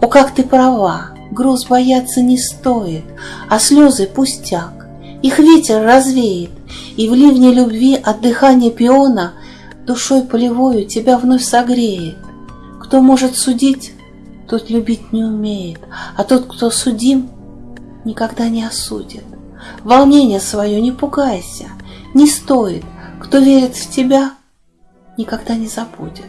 О, как ты права, груз бояться не стоит, А слезы пустяк, их ветер развеет, И в ливне любви от дыхания пиона Душой полевою тебя вновь согреет. Кто может судить, тот любить не умеет, А тот, кто судим, никогда не осудит. Волнение свое не пугайся, не стоит, Кто верит в тебя, никогда не забудет.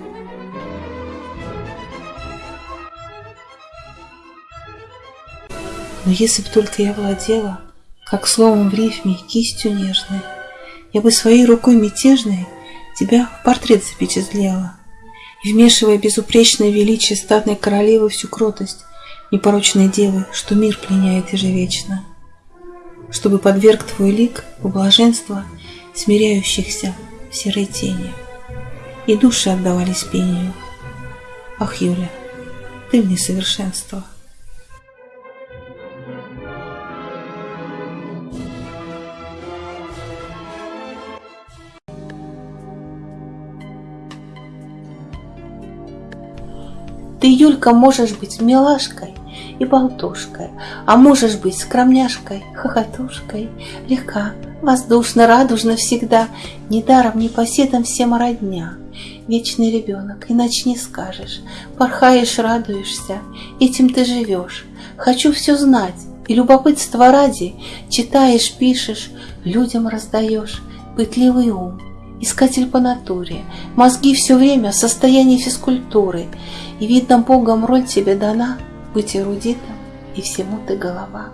Но если б только я владела, Как словом в рифме, кистью нежной, Я бы своей рукой мятежной Тебя в портрет запечатлела, И, вмешивая безупречное величие Статной королевы всю кротость Непорочной девы, Что мир пленяет ежевечно, Чтобы подверг твой лик в блаженство Смиряющихся в серой тени, И души отдавались пению. Ах, Юля, ты мне совершенство. Ты, Юлька, можешь быть милашкой и болтушкой, А можешь быть скромняшкой, хохотушкой, Легка, воздушно, радужно всегда, Недаром, непоседом всем родня. Вечный ребенок, иначе не скажешь, Порхаешь, радуешься, этим ты живешь. Хочу все знать, и любопытство ради Читаешь, пишешь, людям раздаешь Пытливый ум, искатель по натуре, Мозги все время в состоянии физкультуры, И, видно, Богом роль тебе дана Быть эрудитом, и всему ты голова.